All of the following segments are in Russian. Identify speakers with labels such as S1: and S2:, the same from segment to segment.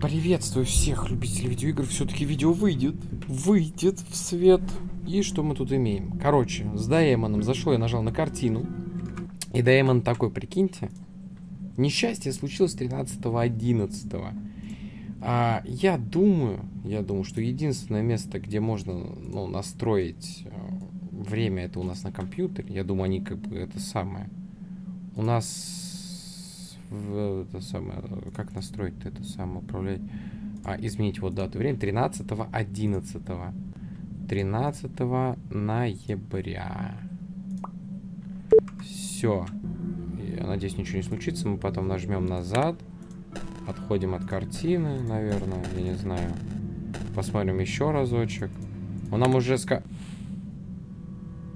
S1: Приветствую всех любителей видеоигр. Все-таки видео выйдет. Выйдет в свет. И что мы тут имеем? Короче, с Даймоном зашел, я нажал на картину. И Даймон такой, прикиньте. Несчастье случилось 13.11. А, я думаю, я думаю, что единственное место, где можно ну, настроить э, время, это у нас на компьютере. Я думаю, они как бы это самое. У нас в это самое, как настроить это самое, управлять, а, изменить вот дату время, 13 11 13 ноября. Все. Я надеюсь, ничего не случится. Мы потом нажмем назад. Отходим от картины, наверное, я не знаю. Посмотрим еще разочек. Он нам уже ска...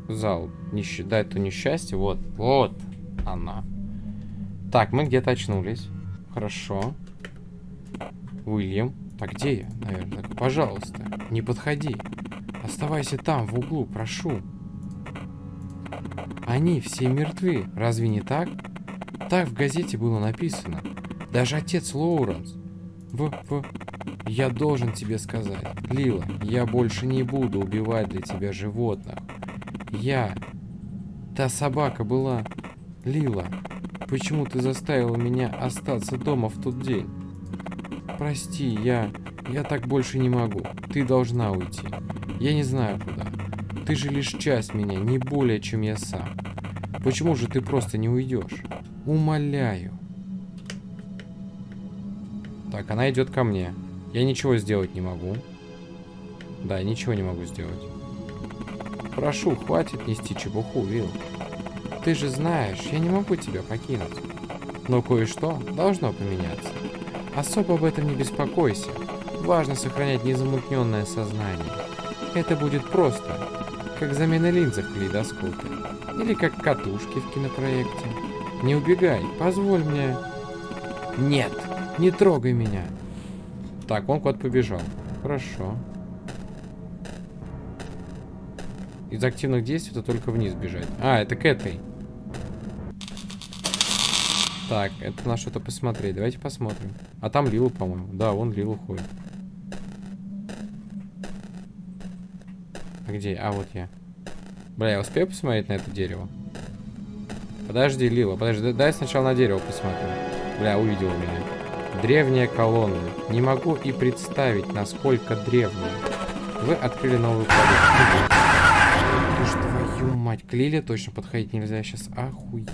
S1: Зал. Нищ... Да, это несчастье. Вот. Вот она. Так, мы где-то очнулись. Хорошо. Уильям. Так, где я? Наверное. Так, пожалуйста, не подходи. Оставайся там, в углу, прошу. Они все мертвы. Разве не так? Так в газете было написано. Даже отец Лоуренс. В, в... Я должен тебе сказать. Лила, я больше не буду убивать для тебя животных. Я... Та собака была... Лила, Почему ты заставила меня остаться дома в тот день? Прости, я... Я так больше не могу. Ты должна уйти. Я не знаю куда. Ты же лишь часть меня, не более, чем я сам. Почему же ты просто не уйдешь? Умоляю. Так, она идет ко мне. Я ничего сделать не могу. Да, ничего не могу сделать. Прошу, хватит нести чепуху, Вилл. Ты же знаешь, я не могу тебя покинуть. Но кое-что должно поменяться. Особо об этом не беспокойся. Важно сохранять незамутненное сознание. Это будет просто, как замена линзы в калейдоскопе. Или как катушки в кинопроекте. Не убегай, позволь мне... Нет, не трогай меня. Так, он куда-то побежал. Хорошо. Из активных действий это только вниз бежать. А, это к этой. Так, это на что-то посмотреть. Давайте посмотрим. А там Лилу, по-моему. Да, вон Лилу ходит. А где? А, вот я. Бля, я успею посмотреть на это дерево? Подожди, Лила, подожди. Дай сначала на дерево посмотрим. Бля, увидел меня. Древняя колонна. Не могу и представить, насколько древняя. Вы открыли новую ж твою мать. К Лиле точно подходить нельзя. Я сейчас охуел.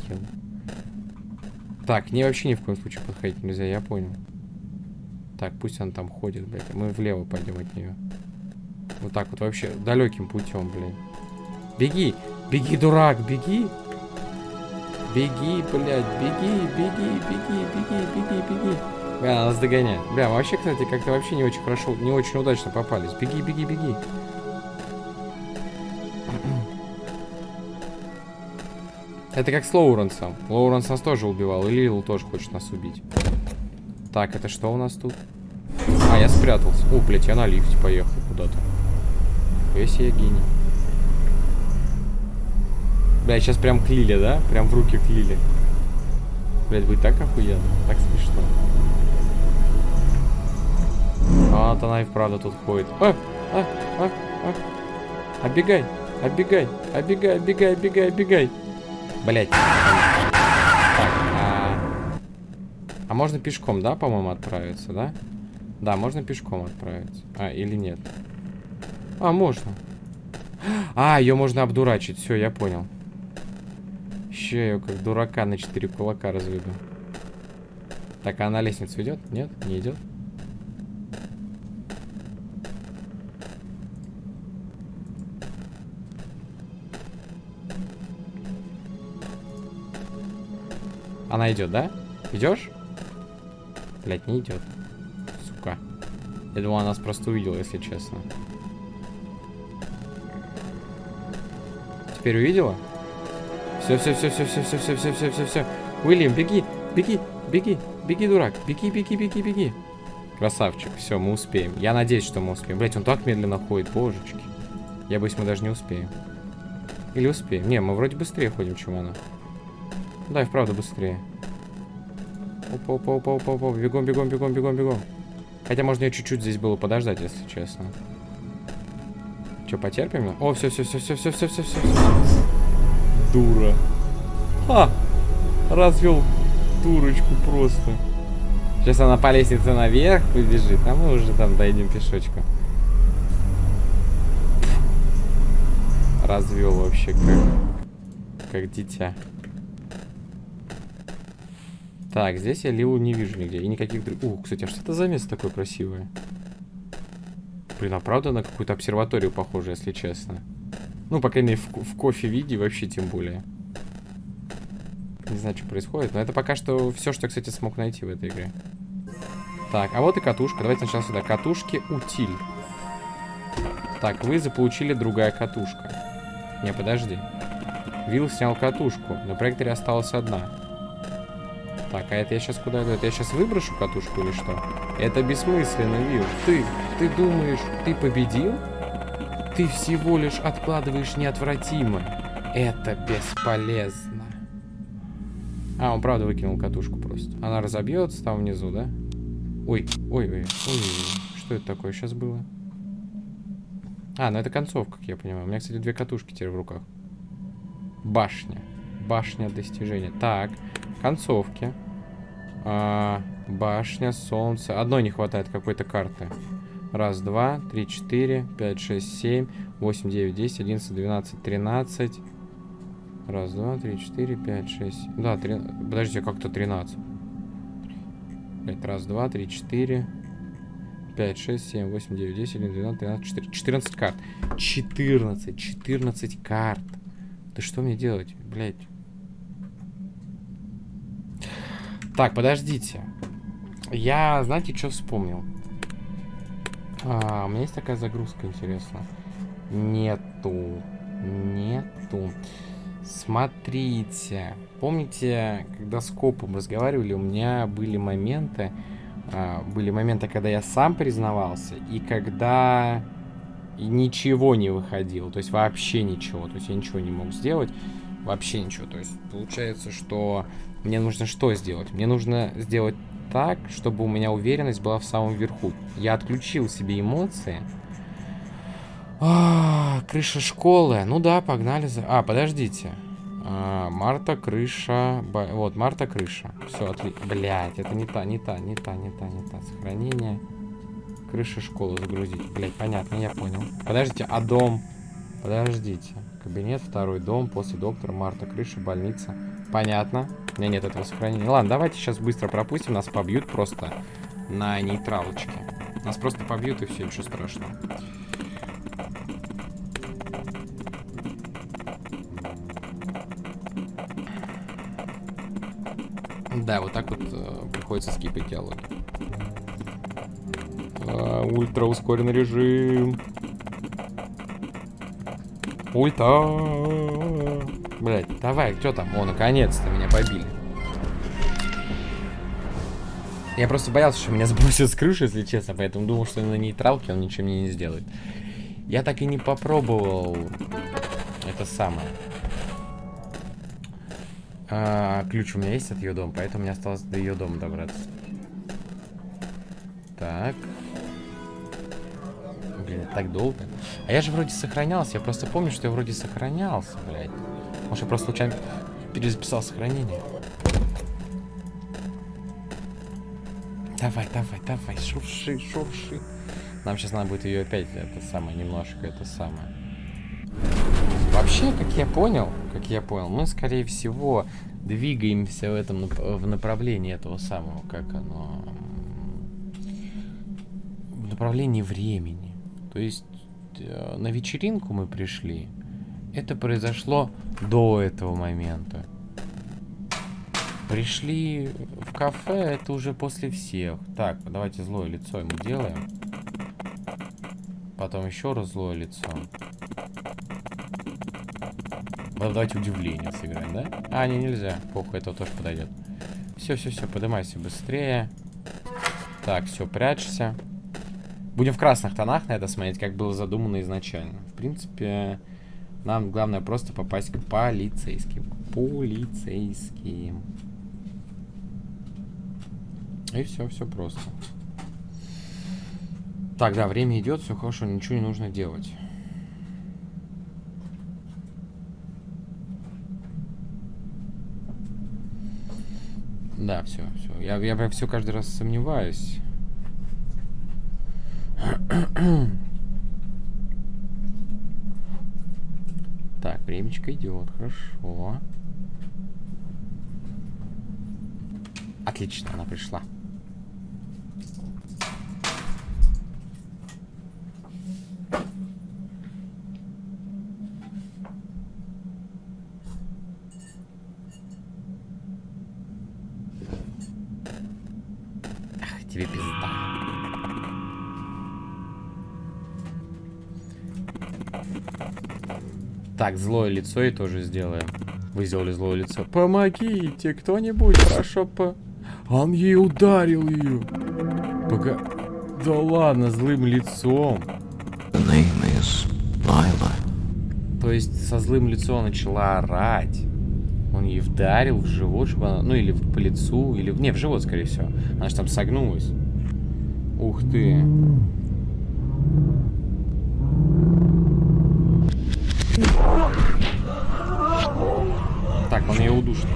S1: Так, не вообще ни в коем случае подходить нельзя, я понял. Так, пусть он там ходит, блядь. Мы влево пойдем от нее. Вот так вот вообще далеким путем, блядь. Беги! Беги, дурак, беги! Беги, блядь, беги, беги, беги, беги, беги, беги. Бля, нас догоняет. Бля, вообще, кстати, как-то вообще не очень хорошо, не очень удачно попались. Беги, беги, беги. Это как с Лоуренсом. Лоуренс нас тоже убивал. И Лил тоже хочет нас убить. Так, это что у нас тут? А, я спрятался. О, блядь, я на лифте поехал куда-то. Весь я гений. Бля, сейчас прям к Лиле, да? Прям в руки к Лиле. Блядь, будет так охуенно. Так смешно. А, вот она и вправду тут ходит. А, а, а, а. Оббегай, оббегай, оббегай, оббегай, оббегай, оббегай. Блять. Так, а... а можно пешком, да, по-моему, отправиться, да? Да, можно пешком отправиться. А, или нет? А, можно. А, ее можно обдурачить. Все, я понял. Еще ее как дурака на четыре кулака разведу. Так, а на лестницу идет? Нет, не идет. Она идет, да? Идешь? Блять, не идет. Сука. Я думал, она нас просто увидела, если честно. Теперь увидела? Все, все, все, все, все, все, все, все, все, все, все. Уильям, беги, беги, беги, беги, дурак. Беги, беги, беги, беги. Красавчик, все, мы успеем. Я надеюсь, что мы успеем. Блять, он так медленно ходит, божечки. Я боюсь, мы даже не успеем. Или успеем? Не, мы вроде быстрее ходим, чем она. Да, и вправду быстрее. Опа, опа, опа, опа, опа. Бегом, бегом, бегом, бегом, бегом. Хотя можно ее чуть-чуть здесь было подождать, если честно. Че, потерпим? О, все, все, все, все, все, все, все, все. Дура. Ха! Развел дурочку просто. Сейчас она по лестнице наверх побежит, а мы уже там дойдем пешочком. Развел вообще как, как дитя. Так, здесь я Лилу не вижу нигде. И никаких других... Ух, кстати, а что это за место такое красивое? Блин, а правда на какую-то обсерваторию похоже, если честно. Ну, по крайней мере, в, в кофе-виде вообще тем более. Не знаю, что происходит, но это пока что все, что я, кстати, смог найти в этой игре. Так, а вот и катушка. Давайте сначала сюда. Катушки утиль. Так, вы заполучили другая катушка. Не, подожди. Вилл снял катушку. На проекторе осталась одна. Так, а это я сейчас куда иду? Это я сейчас выброшу катушку или что? Это бессмысленно, Вилл. Ты, ты думаешь, ты победил? Ты всего лишь откладываешь неотвратимо. Это бесполезно. А, он правда выкинул катушку просто. Она разобьется там внизу, да? Ой, ой, ой, ой, что это такое сейчас было? А, ну это концовка, как я понимаю. У меня, кстати, две катушки теперь в руках. Башня. Башня достижения. Так, концовки. А, башня, солнце. Одной не хватает какой-то карты. Раз, два, три, четыре, пять, шесть, семь, восемь, девять, десять, одиннадцать, двенадцать, тринадцать. Раз, два, три, четыре, пять, шесть. Да, три... подождите, как-то тринадцать. Пять, раз, два, три, четыре. 5, 6, 7, 8, 9, 10, 11, 12, 13, 14, 14 карт. 14, 14 карт. Да что мне делать, блядь? Так, подождите. Я, знаете, что вспомнил? А, у меня есть такая загрузка, интересно. Нету. Нету. Смотрите. Помните, когда с копом разговаривали, у меня были моменты, а, были моменты, когда я сам признавался, и когда ничего не выходило, то есть вообще ничего, то есть я ничего не мог сделать, вообще ничего, то есть получается, что мне нужно что сделать? Мне нужно сделать так, чтобы у меня уверенность была в самом верху. Я отключил себе эмоции. А, крыша школы. Ну да, погнали за... А, подождите. А, Марта, крыша. Б... Вот, Марта, крыша. Все, отлично. Блять, это не та, не та, не та, не та, не та. Сохранение. Крыша школы загрузить. Блять, понятно, я понял. Подождите, а дом? Подождите. Кабинет, второй дом, после доктора, Марта, крыша, больница. Понятно. У меня нет этого сохранения. Ладно, давайте сейчас быстро пропустим. Нас побьют просто на нейтралочке. Нас просто побьют и все, ничего страшного. Да, вот так вот э, приходится скипать диалоги. А, ультра ускоренный режим. Ульта. Давай, кто там? О, наконец-то меня побили. Я просто боялся, что меня сбросят с крыши, если честно, поэтому думал, что на нейтралке он ничего мне не сделает. Я так и не попробовал это самое. А, ключ у меня есть от ее дома, поэтому мне осталось до ее дома добраться. Так. Блин, так долго. А я же вроде сохранялся. Я просто помню, что я вроде сохранялся, блядь. Может, я просто случайно перезаписал сохранение. Давай, давай, давай, шурши, шурши. Нам сейчас надо будет ее опять, это самое, немножко, это самое. Вообще, как я понял, как я понял, мы, скорее всего, двигаемся в этом в направлении этого самого, как оно, в направлении времени. То есть э, на вечеринку мы пришли, это произошло до этого момента. Пришли в кафе, это уже после всех. Так, давайте злое лицо ему делаем. Потом еще раз злое лицо. Давайте удивление сыграем, да? А, не, нельзя. Похуй, это тоже подойдет. Все, все, все, поднимайся быстрее. Так, все, прячься. Будем в красных тонах на это смотреть, как было задумано изначально. В принципе, нам главное просто попасть к полицейским. Полицейским. И все, все просто. Так, да, время идет, все хорошо, ничего не нужно делать. Да, все, все. Я, я все каждый раз сомневаюсь. Так, времечко идет, хорошо. Отлично, она пришла. Так, злое лицо и тоже сделаем. Вы сделали злое лицо. Помогите, кто-нибудь, хорошо по... Он ей ударил ее. Пока... Да ладно, злым лицом. То есть со злым лицом начала орать. Он ей вдарил в живот, чтобы она... Ну, или по лицу, или... Не, в живот, скорее всего. Она же там согнулась. Ух ты. Ее удушит,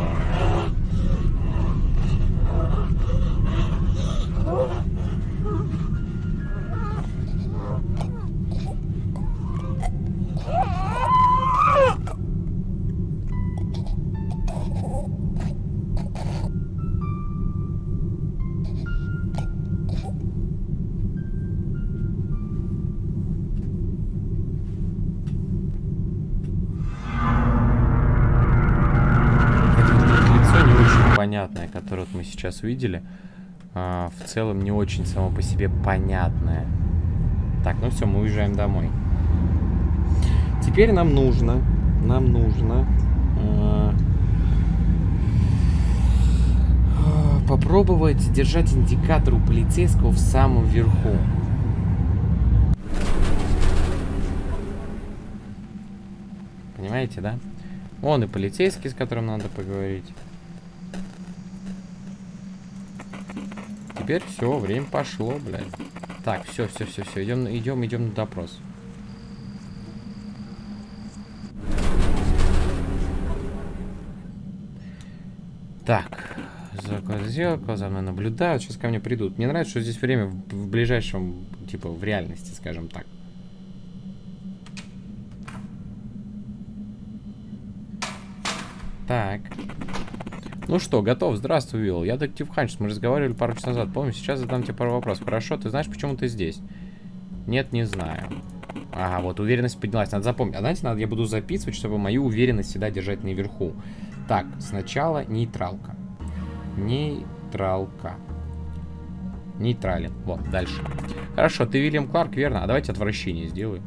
S1: сейчас увидели, а, в целом не очень само по себе понятное. Так, ну все, мы уезжаем домой. Теперь нам нужно, нам нужно э, попробовать держать индикатор у полицейского в самом верху. Понимаете, да? Он и полицейский, с которым надо поговорить. Теперь все, время пошло, блядь. Так, все, все, все, все, идем, идем, идем на допрос. Так, зеркало, за мной наблюдают, сейчас ко мне придут. Мне нравится, что здесь время в, в ближайшем, типа, в реальности, скажем так. Так. Ну что, готов. Здравствуй, Уилл. Я детектив Ханчес. Мы разговаривали пару часов назад. Помню, сейчас задам тебе пару вопросов. Хорошо, ты знаешь, почему ты здесь? Нет, не знаю. Ага, вот уверенность поднялась. Надо запомнить. А знаете, надо, я буду записывать, чтобы мою уверенность всегда держать наверху. Так, сначала нейтралка. Нейтралка. Нейтрален. Вот, дальше. Хорошо, ты Вильям Кларк, верно? А давайте отвращение сделаем.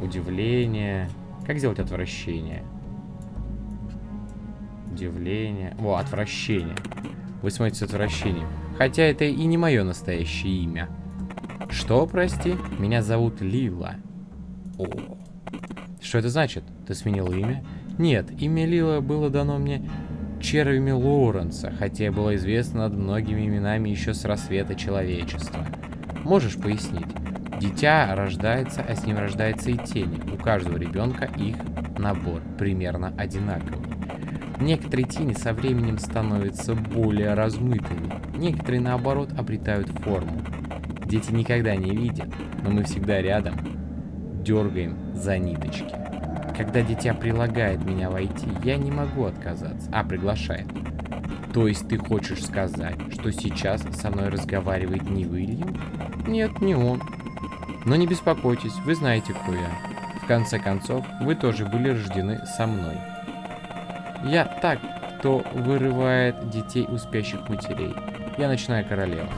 S1: Удивление. Как сделать отвращение? Удивление. О, отвращение. Вы смотрите с отвращением. Хотя это и не мое настоящее имя. Что, прости? Меня зовут Лила. О. Что это значит? Ты сменил имя? Нет, имя Лила было дано мне червями Лоуренса, хотя было известно над многими именами еще с рассвета человечества. Можешь пояснить? Дитя рождается, а с ним рождается и тени. У каждого ребенка их набор примерно одинаковый. Некоторые тени со временем становятся более размытыми, некоторые, наоборот, обретают форму. Дети никогда не видят, но мы всегда рядом, дергаем за ниточки. Когда дитя прилагает меня войти, я не могу отказаться, а приглашает. То есть ты хочешь сказать, что сейчас со мной разговаривает не Уильям? Нет, не он. Но не беспокойтесь, вы знаете, кто я. В конце концов, вы тоже были рождены со мной. Я так, кто вырывает детей у спящих матерей. Я ночная королева.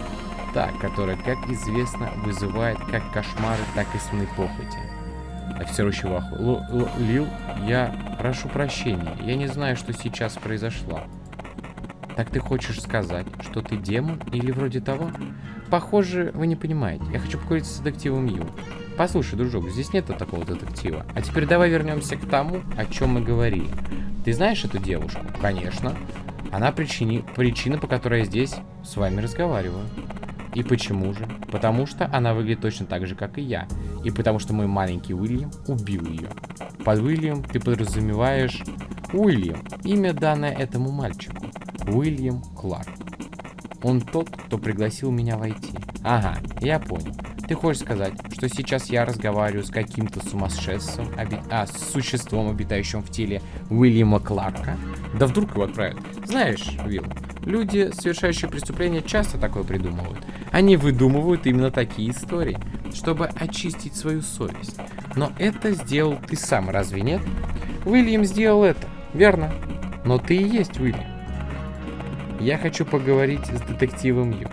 S1: Та, которая, как известно, вызывает как кошмары, так и сны похоти. Офицер Чуваху. Лил, я прошу прощения. Я не знаю, что сейчас произошло. Так ты хочешь сказать, что ты демон или вроде того? Похоже, вы не понимаете. Я хочу поговорить с детективом Ю. Послушай, дружок, здесь нет такого детектива. А теперь давай вернемся к тому, о чем мы говорили. Ты знаешь эту девушку? Конечно. Она причини... причина, по которой я здесь с вами разговариваю. И почему же? Потому что она выглядит точно так же, как и я. И потому что мой маленький Уильям убил ее. Под Уильям ты подразумеваешь Уильям. Имя данное этому мальчику. Уильям Кларк. Он тот, кто пригласил меня войти. Ага, я понял. Ты хочешь сказать, что сейчас я разговариваю с каким-то сумасшедшим, оби... а, с существом, обитающим в теле Уильяма Кларка? Да вдруг его отправят. Знаешь, Уилл, люди, совершающие преступления, часто такое придумывают. Они выдумывают именно такие истории, чтобы очистить свою совесть. Но это сделал ты сам, разве нет? Уильям сделал это, верно? Но ты и есть Уильям. Я хочу поговорить с детективом Ю.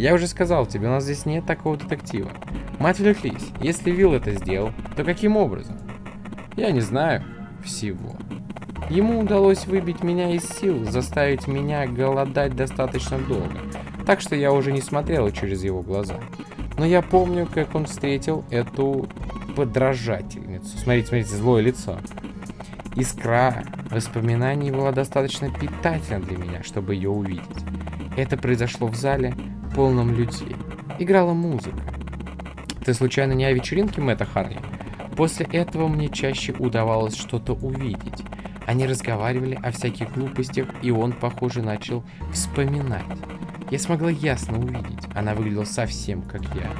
S1: Я уже сказал тебе, у нас здесь нет такого детектива. Мы отвлеклись. Если Вилл это сделал, то каким образом? Я не знаю всего. Ему удалось выбить меня из сил, заставить меня голодать достаточно долго. Так что я уже не смотрел через его глаза. Но я помню, как он встретил эту подражательницу. Смотрите, смотрите, злое лицо. Искра воспоминаний была достаточно питательна для меня, чтобы ее увидеть. Это произошло в зале, полном людей. Играла музыка. Ты случайно не о вечеринке Мэтта Харли? После этого мне чаще удавалось что-то увидеть. Они разговаривали о всяких глупостях, и он, похоже, начал вспоминать. Я смогла ясно увидеть. Она выглядела совсем как я.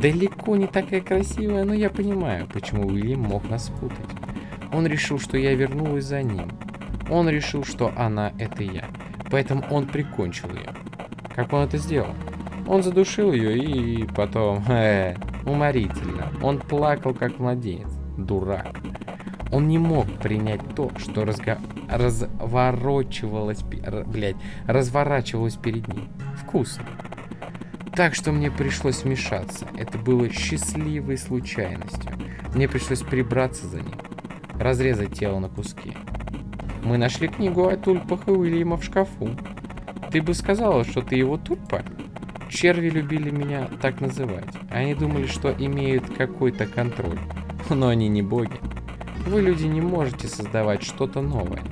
S1: Далеко не такая красивая, но я понимаю, почему Уильям мог нас спутать. Он решил, что я вернулась за ним. Он решил, что она — это я. Поэтому он прикончил ее. Как он это сделал? Он задушил ее и потом... Э, уморительно. Он плакал, как младенец. Дурак. Он не мог принять то, что разго... разворачивалось... Блядь, разворачивалось перед ним. Вкусно. Так что мне пришлось вмешаться. Это было счастливой случайностью. Мне пришлось прибраться за ним. Разрезать тело на куски. Мы нашли книгу о тульпах и Уильяма в шкафу. Ты бы сказала, что ты его тульпа? Черви любили меня так называть. Они думали, что имеют какой-то контроль. Но они не боги. Вы, люди, не можете создавать что-то новое.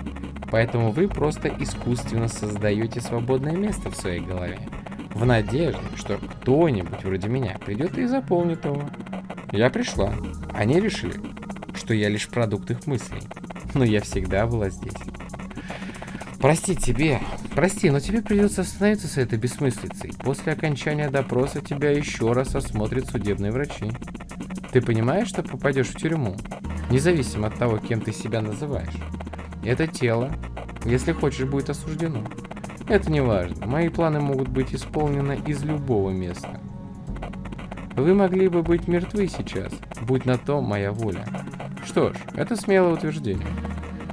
S1: Поэтому вы просто искусственно создаете свободное место в своей голове. В надежде, что кто-нибудь вроде меня придет и заполнит его. Я пришла. Они решили, что я лишь продукт их мыслей. Но я всегда была здесь. Прости тебе, прости, но тебе придется остановиться с этой бессмыслицей. После окончания допроса тебя еще раз осмотрят судебные врачи. Ты понимаешь, что попадешь в тюрьму? Независимо от того, кем ты себя называешь. Это тело, если хочешь, будет осуждено. Это не важно. Мои планы могут быть исполнены из любого места. Вы могли бы быть мертвы сейчас, будь на то моя воля. Что ж, это смелое утверждение.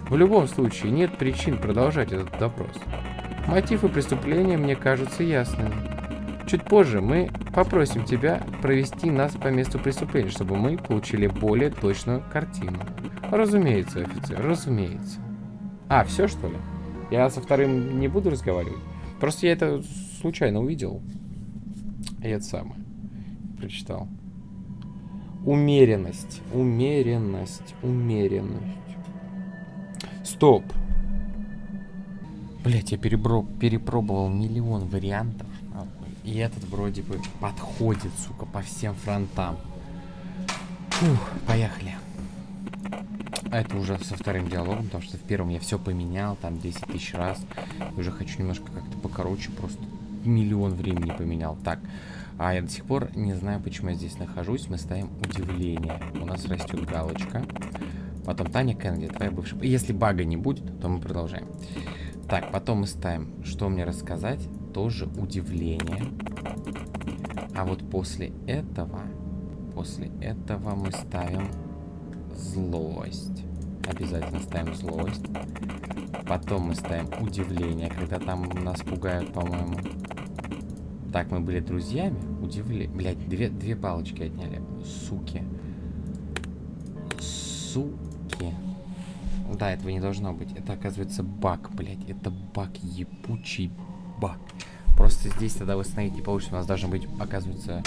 S1: В любом случае, нет причин продолжать этот допрос. Мотивы преступления мне кажутся ясными. Чуть позже мы попросим тебя провести нас по месту преступления, чтобы мы получили более точную картину. Разумеется, офицер, разумеется. А, все что ли? Я со вторым не буду разговаривать? Просто я это случайно увидел. И это самое. Прочитал. Умеренность, умеренность, умеренность. Стоп. Блять, я перебро... перепробовал миллион вариантов. И этот вроде бы подходит, сука, по всем фронтам. Фух, поехали. А это уже со вторым диалогом, потому что в первом я все поменял, там 10 тысяч раз. Уже хочу немножко как-то покороче, просто миллион времени поменял. Так, а я до сих пор не знаю, почему я здесь нахожусь. Мы ставим удивление. У нас растет галочка. Потом Таня Кеннеди, твоя бывшая. Если бага не будет, то мы продолжаем. Так, потом мы ставим, что мне рассказать. Тоже удивление. А вот после этого, после этого мы ставим злость. Обязательно ставим злость. Потом мы ставим удивление, когда там нас пугают, по-моему. Так, мы были друзьями. Удивление. Блять, две, две палочки отняли. Суки. Суки. Да, этого не должно быть. Это, оказывается, баг, блядь. Это баг, ебучий баг. Просто здесь тогда восстановить не получится. У нас должна быть, оказывается,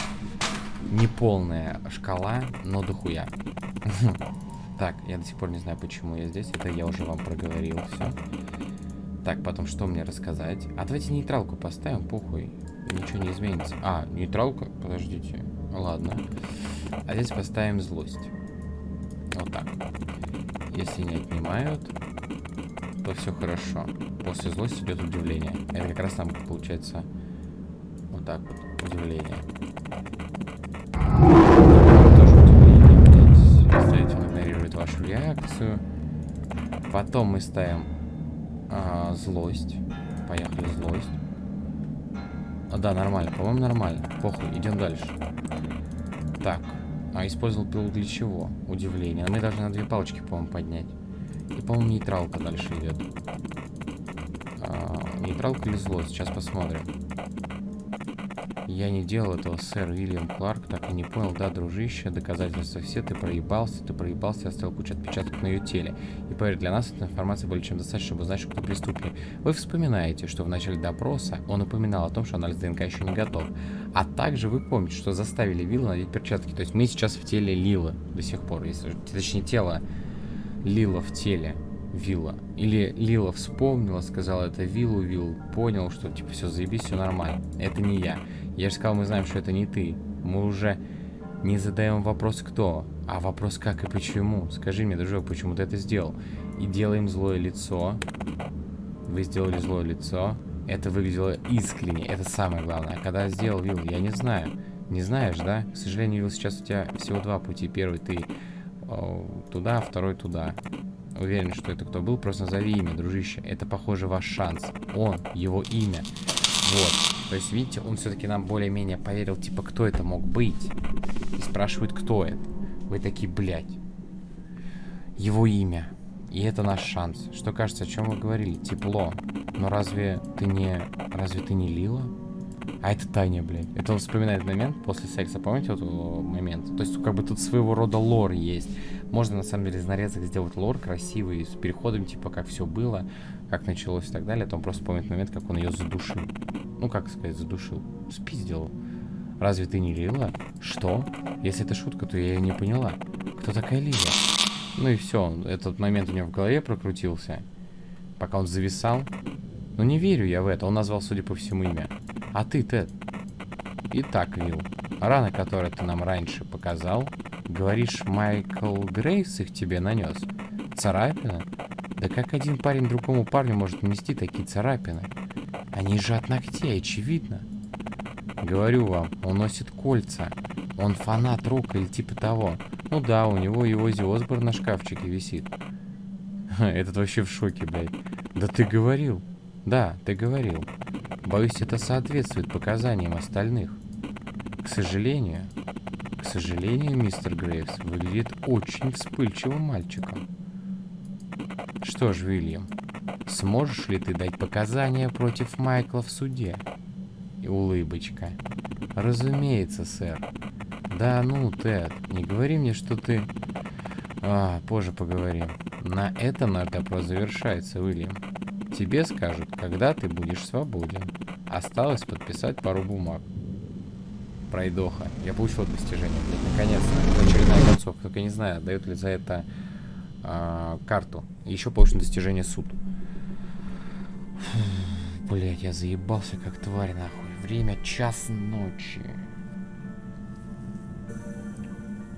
S1: неполная шкала, но дохуя. Так, я до сих пор не знаю, почему я здесь. Это я уже вам проговорил все. Так, потом что мне рассказать? А давайте нейтралку поставим, похуй. ничего не изменится. А, нейтралка? Подождите. Ладно. А здесь поставим злость. Если не отнимают, то все хорошо. После злости идет удивление. Это как раз там получается вот так вот. Удивление. Тоже удивление. Ставить он игнорирует вашу реакцию. Потом мы ставим а, злость. Поехали, злость. А, да, нормально. По-моему, нормально. Похуй, идем дальше. Так. А использовал пилу для чего? Удивление. А мы должны на две палочки, по-моему, поднять. И, по-моему, нейтралка дальше идет. А, нейтралка или злость? Сейчас посмотрим. Я не делал этого, сэр Уильям Кларк, так и не понял, да, дружище, доказательства все, ты проебался, ты проебался, оставил кучу отпечатков на ее теле. И поверь, для нас эта информация более чем достаточно, чтобы знать, кто преступник. Вы вспоминаете, что в начале допроса он упоминал о том, что анализ ДНК еще не готов. А также вы помните, что заставили Вилла надеть перчатки. То есть мы сейчас в теле Лилы до сих пор, если, точнее тело Лила в теле. Вилла. Или Лила вспомнила, сказала это Виллу, Вилл понял, что типа все, заебись, все нормально. Это не я. Я же сказал, мы знаем, что это не ты. Мы уже не задаем вопрос кто, а вопрос как и почему. Скажи мне, дружок, почему ты это сделал? И делаем злое лицо. Вы сделали злое лицо. Это выглядело искренне, это самое главное. Когда сделал Вилл, я не знаю. Не знаешь, да? К сожалению, Вилл, сейчас у тебя всего два пути. Первый ты о, туда, второй туда. Уверен, что это кто был, просто назови имя, дружище. Это, похоже, ваш шанс. Он, его имя. Вот. То есть, видите, он все-таки нам более-менее поверил, типа, кто это мог быть. И спрашивает, кто это. Вы такие, блядь. Его имя. И это наш шанс. Что кажется, о чем вы говорили? Тепло. Но разве ты не... Разве ты не Лила? А это Таня, блядь. Это он вспоминает момент после секса. Помните вот момент? То есть, как бы тут своего рода лор есть. Можно, на самом деле, из нарезок сделать лор красивый, с переходом, типа, как все было, как началось и так далее. То он просто помнит момент, как он ее задушил. Ну, как сказать, задушил. Спиздил. Разве ты не Лила? Что? Если это шутка, то я ее не поняла. Кто такая Лила? Ну и все, этот момент у него в голове прокрутился. Пока он зависал. Но не верю я в это, он назвал, судя по всему, имя. А ты, Тед? Итак, Вилл, рана, которую ты нам раньше показал, говоришь, Майкл Грейс их тебе нанес? Царапина? Да как один парень другому парню может нанести такие царапины? Они же от ногтей, очевидно. Говорю вам, он носит кольца. Он фанат рока или типа того. Ну да, у него его Ози Осборн на шкафчике висит. Этот вообще в шоке, блядь. Да ты говорил. Да, ты говорил. Боюсь, это соответствует показаниям остальных. К сожалению, к сожалению, мистер Грейвс выглядит очень вспыльчивым мальчиком. Что ж, Уильям, Сможешь ли ты дать показания против Майкла в суде? И улыбочка. Разумеется, сэр. Да ну, Тед, не говори мне, что ты... А, позже поговорим. На этом наш допрос завершается, Уильям. Тебе скажут, когда ты будешь свободен. Осталось подписать пару бумаг. Пройдоха. Я получил достижение, наконец-то. Очередная концовка. Только не знаю, дают ли за это а, карту. Еще получено достижение суд. Блять, я заебался как тварь, нахуй. Время час ночи.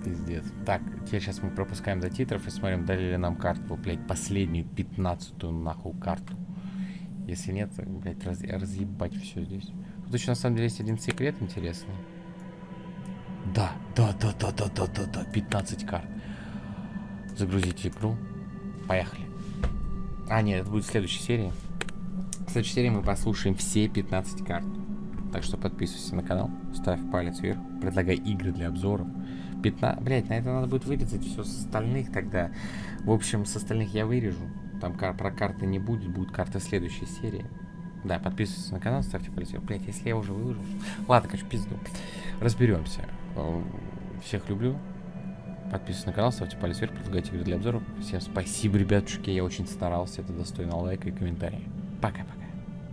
S1: Пиздец. Так, теперь сейчас мы пропускаем до титров и смотрим, дали ли нам карту, блять, последнюю, пятнадцатую, нахуй, карту. Если нет, блять, раз, разъебать все здесь. Тут еще на самом деле есть один секрет интересный. Да, да, да, да, да, да, да, да, 15 карт. Загрузить игру. Поехали. А, нет, это будет в следующей серии. В следующей серии мы послушаем все 15 карт. Так что подписывайся на канал, ставь палец вверх, предлагай игры для обзоров. 15... Блять, на это надо будет вырезать все с остальных тогда. В общем, с остальных я вырежу. Там кар про карты не будет, будет карта следующей серии. Да, подписывайтесь на канал, ставьте палец вверх. Блять, если я уже выложил. Ладно, конечно, пизду. Разберемся. Всех люблю. Подписывайтесь на канал, ставьте палец вверх, предлагайте игры для обзоров. Всем спасибо, ребятушки, я очень старался. Это достойно лайка и комментария. Пока-пока.